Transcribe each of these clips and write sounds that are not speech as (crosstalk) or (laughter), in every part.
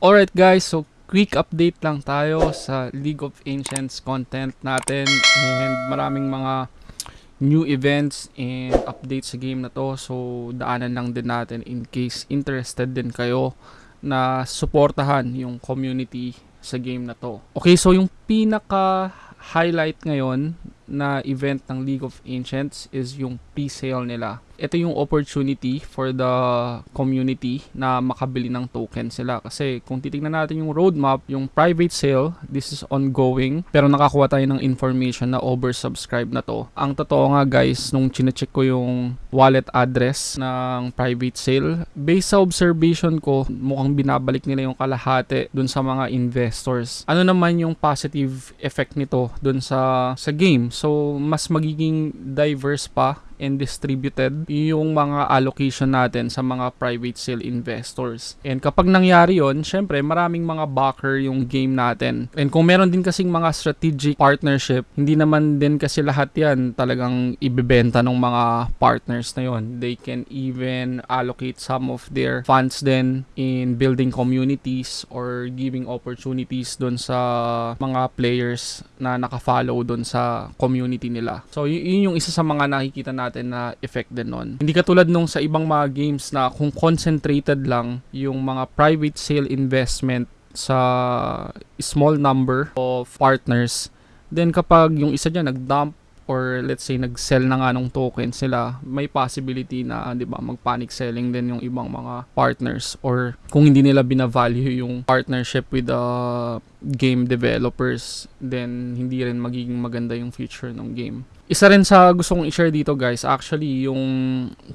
Alright guys, so quick update lang tayo sa League of Ancients content natin and maraming mga new events and updates sa game na to. So daanan lang din natin in case interested din kayo na suportahan yung community sa game na to. Okay, so yung pinaka highlight ngayon na event ng League of Ancients is yung pre-sale nila. Ito yung opportunity for the community na makabili ng token sila. Kasi kung titignan natin yung roadmap, yung private sale, this is ongoing. Pero nakakuha tayo ng information na oversubscribe na to. Ang totoo nga guys, nung chinecheck ko yung wallet address ng private sale, based sa observation ko, mukhang binabalik nila yung kalahati dun sa mga investors. Ano naman yung positive effect nito dun sa, sa game? So, mas magiging diverse pa and distributed yung mga allocation natin sa mga private sale investors. And kapag nangyari yon, syempre maraming mga backer yung game natin. And kung meron din kasing mga strategic partnership, hindi naman din kasi lahat yan talagang ibebenta ng mga partners na yon. They can even allocate some of their funds then in building communities or giving opportunities doon sa mga players na nakafollow doon sa community nila. So yun yung isa sa mga nakikita natin na effect din nun. Hindi katulad nung sa ibang mga games na kung concentrated lang yung mga private sale investment sa small number of partners, then kapag yung isa dyan nag-dump or let's say nag-sell na nga ng token sila, may possibility na 'di ba mag-panic selling din yung ibang mga partners or kung hindi nila bina-value yung partnership with the game developers, then hindi rin magiging maganda yung future ng game. Isa rin sa gusto kong i-share dito guys, actually yung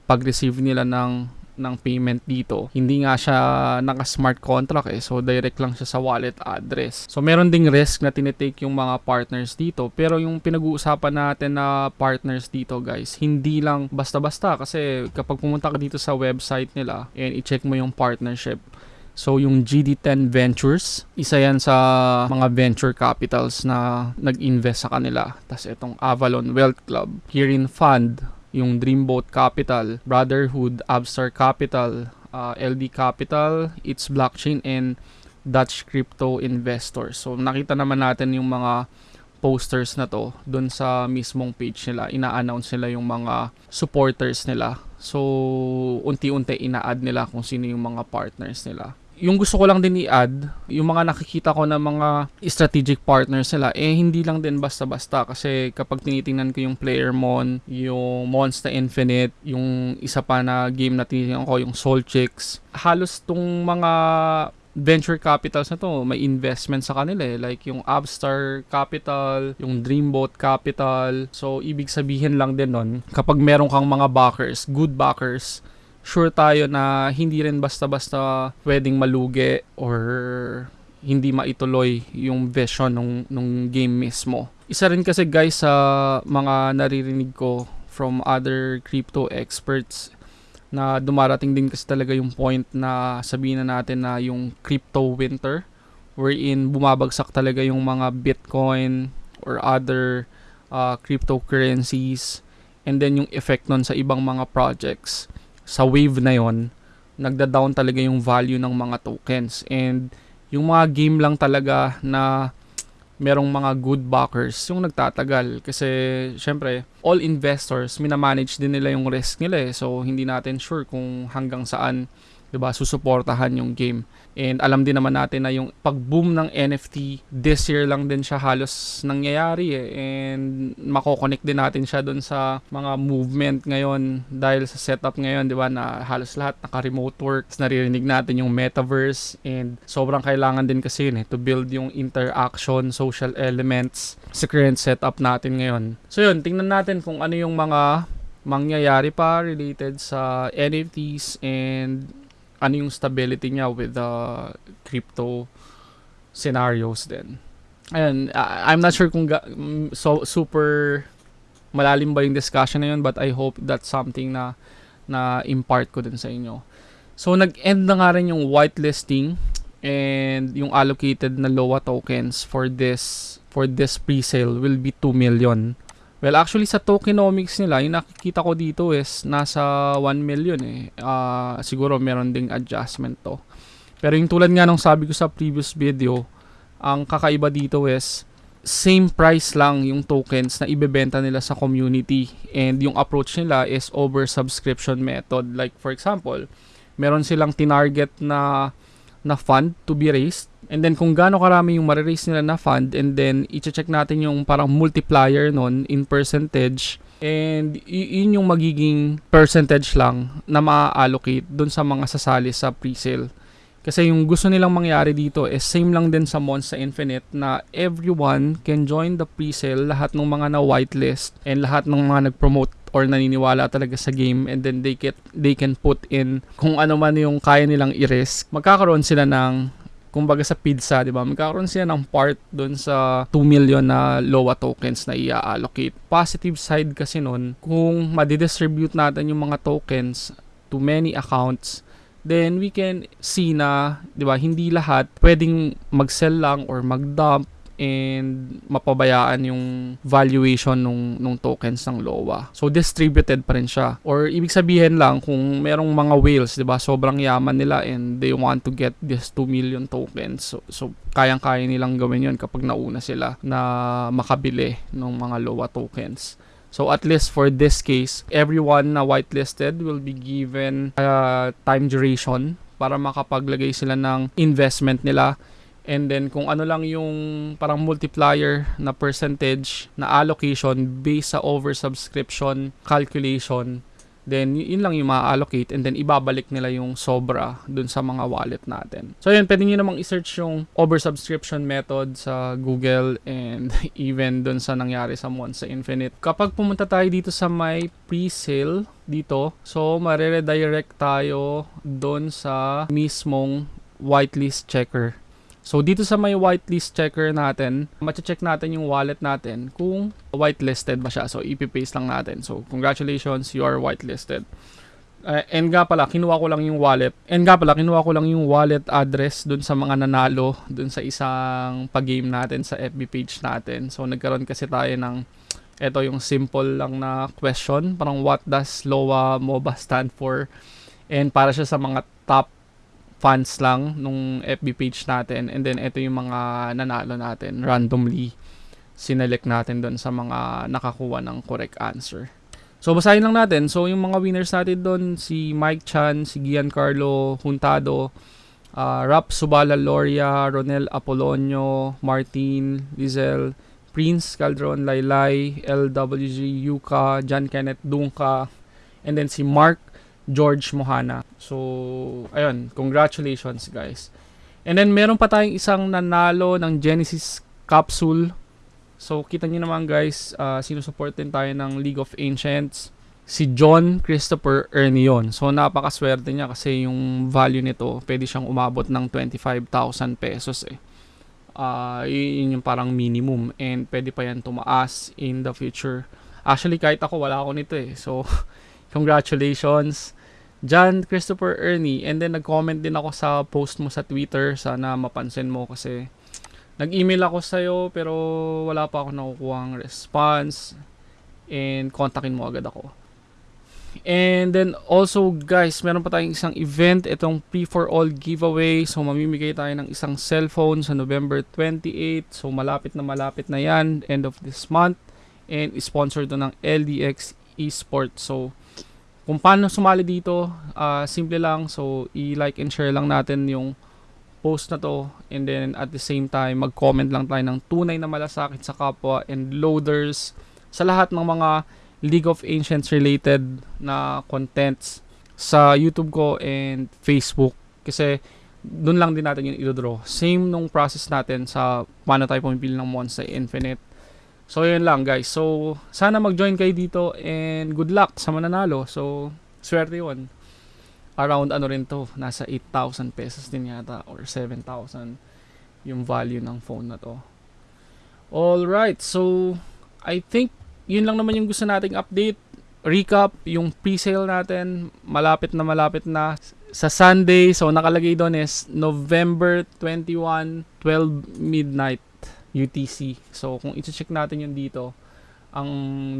pag-receive nila ng ng payment dito. Hindi nga siya naka-smart contract eh. So, direct lang siya sa wallet address. So, meron ding risk na tinitake yung mga partners dito. Pero yung pinag-uusapan natin na partners dito guys, hindi lang basta-basta. Kasi kapag pumunta ka dito sa website nila and i-check mo yung partnership, So, yung GD10 Ventures, isa yan sa mga venture capitals na nag-invest sa kanila. Tapos itong Avalon Wealth Club, Kirin Fund, yung Dreamboat Capital, Brotherhood, Abstar Capital, uh, LD Capital, It's Blockchain, and Dutch Crypto Investors. So, nakita naman natin yung mga posters na to doon sa mismong page nila. Ina-announce nila yung mga supporters nila. So, unti-unti ina-add nila kung sino yung mga partners nila yung gusto ko lang din i-add, yung mga nakikita ko na mga strategic partners nila, eh hindi lang din basta-basta kasi kapag tinitingnan ko yung Player Mon, yung Monster Infinite, yung isa pa na game na tinitingnan ko, yung Soul Chicks, halos tong mga venture capitals na to, may investment sa kanila eh. Like yung Abstar Capital, yung Dreamboat Capital. So, ibig sabihin lang din nun, kapag meron kang mga backers, good backers, sure tayo na hindi rin basta-basta pwedeng malugi or hindi maituloy yung vision ng nung game mismo. Isa rin kasi guys sa mga naririnig ko from other crypto experts na dumarating din kasi talaga yung point na sabihin na natin na yung crypto winter wherein bumabagsak talaga yung mga Bitcoin or other uh, cryptocurrencies and then yung effect nun sa ibang mga projects sa wave na yon nagda-down talaga yung value ng mga tokens. And yung mga game lang talaga na merong mga good backers yung nagtatagal. Kasi syempre all investors minamanage din nila yung risk nila eh. So hindi natin sure kung hanggang saan 'di ba susuportahan yung game And alam din naman natin na yung pag-boom ng NFT this year lang din siya halos nangyayari eh. And mako-connect din natin siya doon sa mga movement ngayon dahil sa setup ngayon, 'di ba, na halos lahat naka-remote work. Naririnig natin yung metaverse and sobrang kailangan din kasi yun eh to build yung interaction, social elements sa current setup natin ngayon. So yun, tingnan natin kung ano yung mga mangyayari pa related sa NFTs and ano yung stability niya with the crypto scenarios din. Ayun, I'm not sure kung ga- so super malalim ba yung discussion na yun but I hope that's something na na impart ko din sa inyo. So nag-end na nga rin yung whitelisting and yung allocated na LOA tokens for this for this pre-sale will be 2 million. Well, actually sa tokenomics nila, yung nakikita ko dito is nasa 1 million eh. Uh, siguro meron ding adjustment to. Pero yung tulad nga nung sabi ko sa previous video, ang kakaiba dito is same price lang yung tokens na ibebenta nila sa community and yung approach nila is over subscription method like for example meron silang tinarget na na fund to be raised and then kung gaano karami yung ma-raise nila na fund and then i-check natin yung parang multiplier nun in percentage and yun yung magiging percentage lang na ma-allocate dun sa mga sasali sa pre-sale kasi yung gusto nilang mangyari dito is same lang din sa Monster Infinite na everyone can join the pre-sale, lahat ng mga na whitelist and lahat ng mga nag-promote or naniniwala talaga sa game and then they get they can put in kung ano man yung kaya nilang i-risk. Magkakaroon sila ng kumbaga sa pizza, di ba? Magkakaroon sila ng part doon sa 2 million na LOA tokens na i-allocate. Positive side kasi nun, kung madidistribute natin yung mga tokens to many accounts, then we can see na, 'di ba, hindi lahat pwedeng mag-sell lang or mag-dump and mapabayaan yung valuation nung nung tokens ng LOA. So distributed pa rin siya. Or ibig sabihin lang kung merong mga whales, 'di ba, sobrang yaman nila and they want to get this 2 million tokens. So, so kayang-kaya nilang gawin 'yon kapag nauna sila na makabili ng mga LOA tokens. So at least for this case, everyone na whitelisted will be given a time duration para makapaglagay sila ng investment nila. And then kung ano lang yung parang multiplier na percentage na allocation based sa oversubscription calculation, then yun lang yung ma-allocate and then ibabalik nila yung sobra dun sa mga wallet natin. So yun, pwede nyo namang i-search yung oversubscription method sa Google and (laughs) even dun sa nangyari sa Monster Infinite. Kapag pumunta tayo dito sa may pre-sale dito, so mareredirect tayo dun sa mismong whitelist checker. So, dito sa may whitelist checker natin, mache-check natin yung wallet natin kung whitelisted ba siya. So, ipipaste lang natin. So, congratulations, you are whitelisted. Uh, and nga pala, kinuha ko lang yung wallet. And nga pala, kinuha ko lang yung wallet address dun sa mga nanalo dun sa isang pag-game natin sa FB page natin. So, nagkaroon kasi tayo ng ito yung simple lang na question. Parang what does LOA MOBA stand for? And para siya sa mga top fans lang nung FB page natin and then ito yung mga nanalo natin randomly sinelect natin doon sa mga nakakuha ng correct answer. So basahin lang natin. So yung mga winners natin doon si Mike Chan, si Giancarlo Huntado, uh, Rap Subala Loria, Ronel Apolonio, Martin, Lizel, Prince Caldron Laylay, LWG Yuka, John Kenneth Dunka, and then si Mark George Mohana. So, ayun, congratulations guys. And then meron pa tayong isang nanalo ng Genesis capsule. So, kita niyo naman guys, uh, sinusupport din tayo ng League of Ancients. Si John Christopher Ernion. So, napakaswerte niya kasi yung value nito, pwede siyang umabot ng 25,000 pesos eh. Uh, yun yung parang minimum and pwede pa yan tumaas in the future. Actually, kahit ako, wala ako nito eh. So, (laughs) congratulations. John Christopher Ernie. And then nag-comment din ako sa post mo sa Twitter. Sana mapansin mo kasi nag-email ako sa'yo pero wala pa ako nakukuha response. And kontakin mo agad ako. And then also guys, meron pa tayong isang event, itong P for All giveaway. So mamimigay tayo ng isang cellphone sa November 28. So malapit na malapit na yan, end of this month. And sponsored to ng LDX Esports. So kung paano sumali dito, uh, simple lang. So, i-like and share lang natin yung post na to. And then, at the same time, mag-comment lang tayo ng tunay na malasakit sa kapwa and loaders sa lahat ng mga League of Ancients related na contents sa YouTube ko and Facebook. Kasi, doon lang din natin yung i-draw. Same nung process natin sa paano tayo pumipili ng Monster Infinite So, yun lang guys. So, sana mag-join kayo dito and good luck sa mananalo. So, swerte yun. Around ano rin to, nasa 8,000 pesos din yata or 7,000 yung value ng phone na to. Alright, so I think yun lang naman yung gusto nating update. Recap, yung pre-sale natin, malapit na malapit na sa Sunday. So, nakalagay doon is November 21, 12 midnight. UTC. So, kung i-check natin yun dito, ang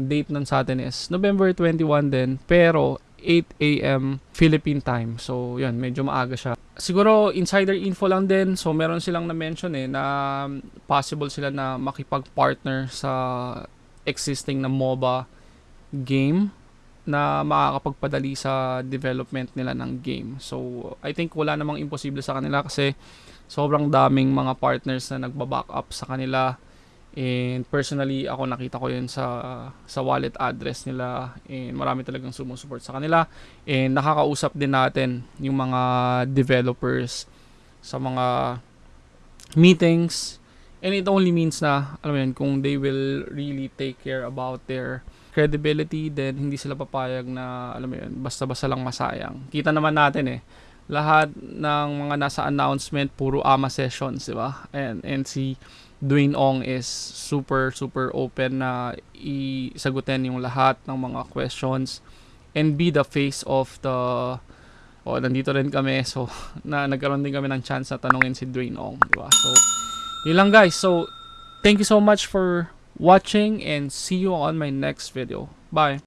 date nun sa atin is November 21 din. Pero, 8 a.m. Philippine time. So, yun, medyo maaga siya. Siguro, insider info lang din. So, meron silang na-mention eh, na possible sila na makipag-partner sa existing na MOBA game na makakapagpadali sa development nila ng game. So, I think wala namang imposible sa kanila kasi sobrang daming mga partners na nagba-back up sa kanila. And personally, ako nakita ko yun sa sa wallet address nila and marami talagang sumusuport sa kanila. And nakakausap din natin yung mga developers sa mga meetings. And it only means na, alam mo yun, kung they will really take care about their credibility, then hindi sila papayag na, alam mo yun, basta-basta lang masayang. Kita naman natin eh, lahat ng mga nasa announcement, puro AMA sessions, di ba? And, and si Dwayne Ong is super, super open na isagutin yung lahat ng mga questions and be the face of the oh, nandito rin kami so (laughs) na nagkaroon din kami ng chance na tanungin si Dwayne Ong, di ba? So yun guys. So thank you so much for watching and see you on my next video. Bye.